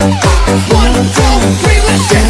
One, two, three, let's get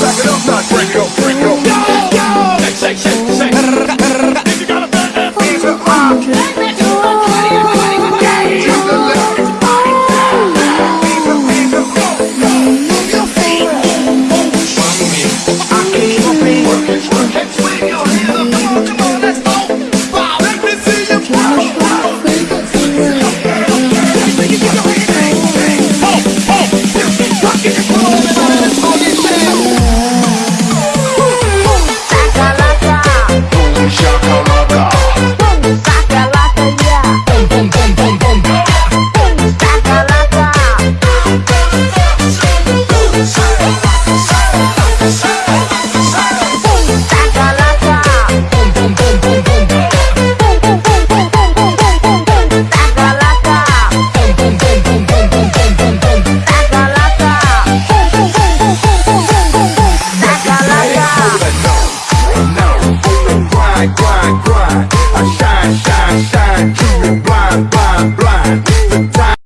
Back it up, not break up. I, I, I